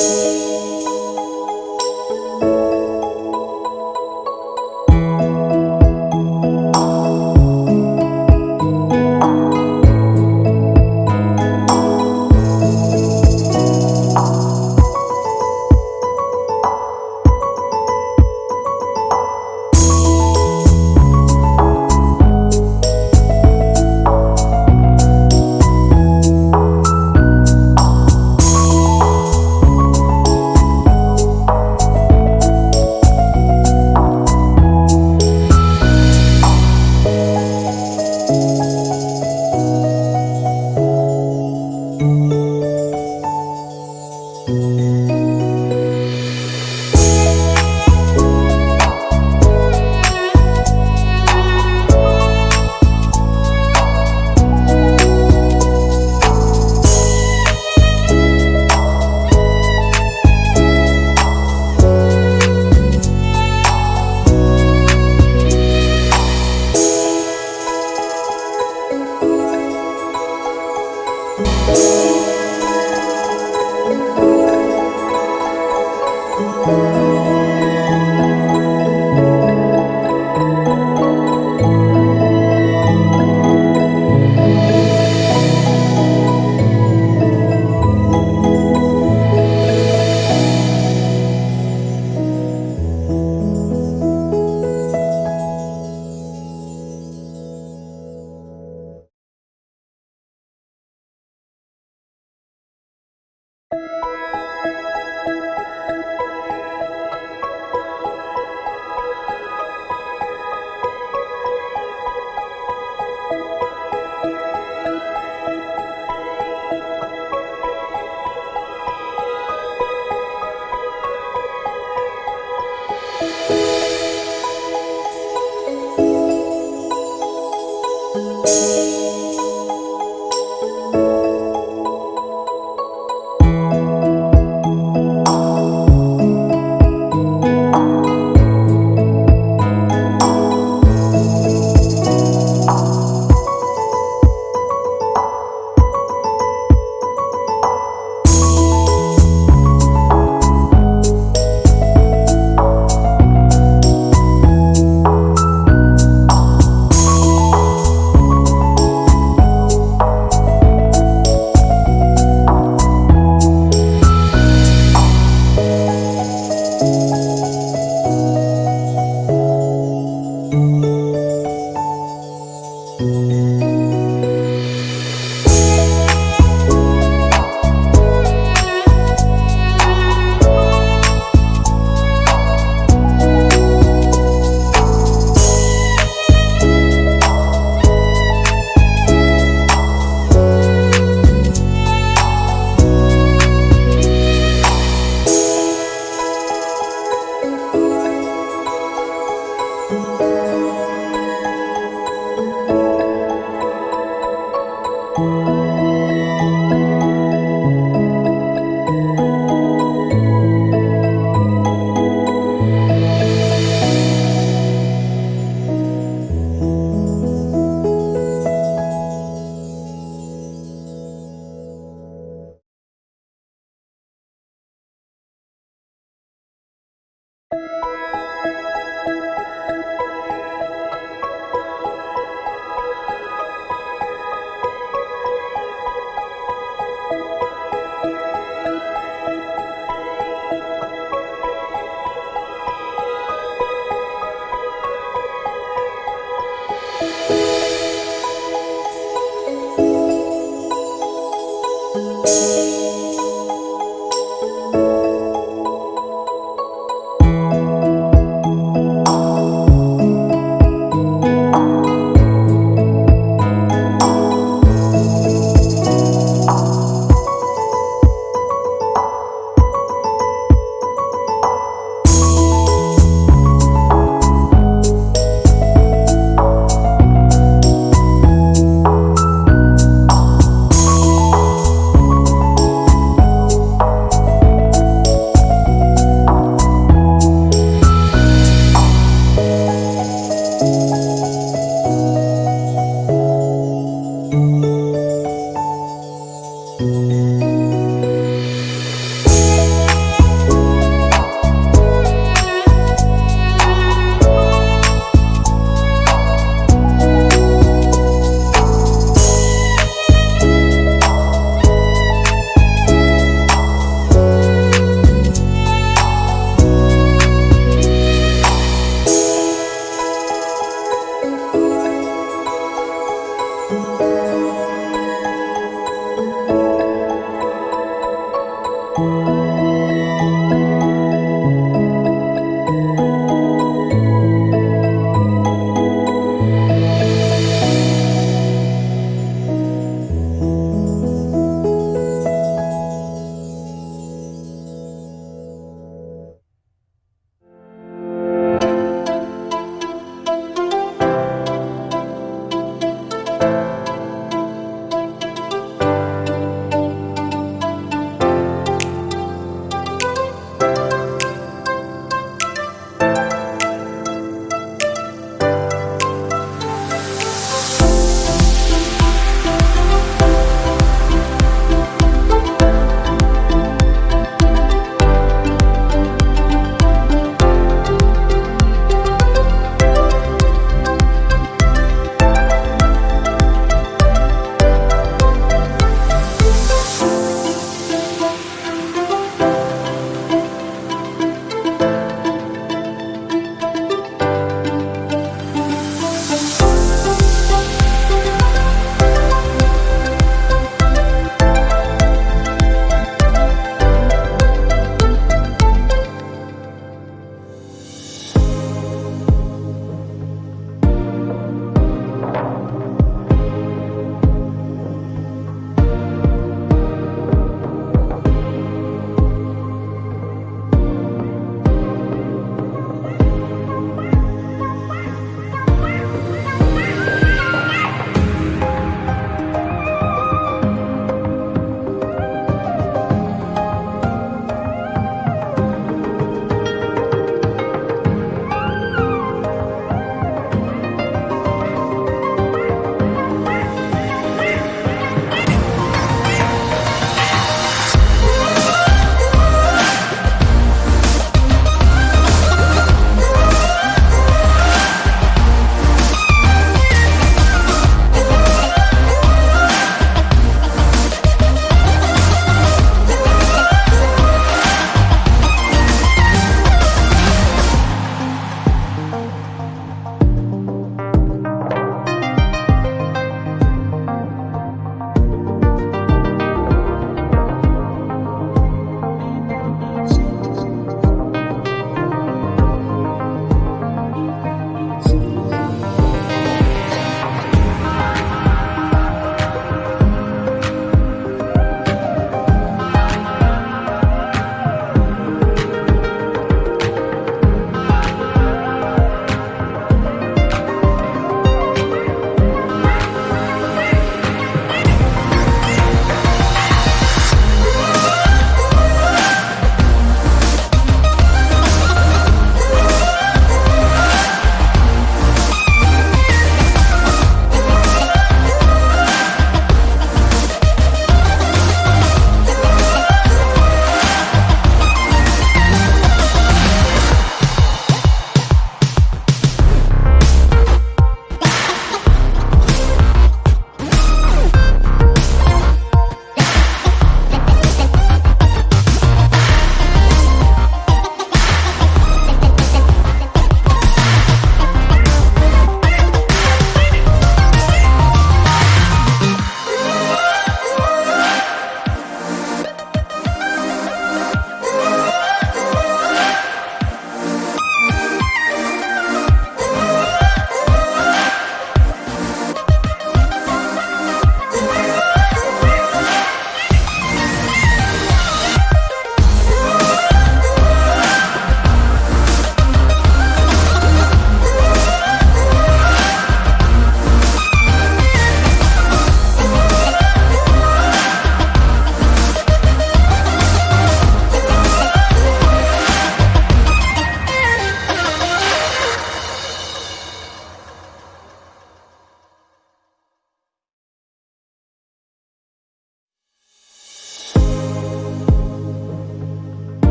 Yes.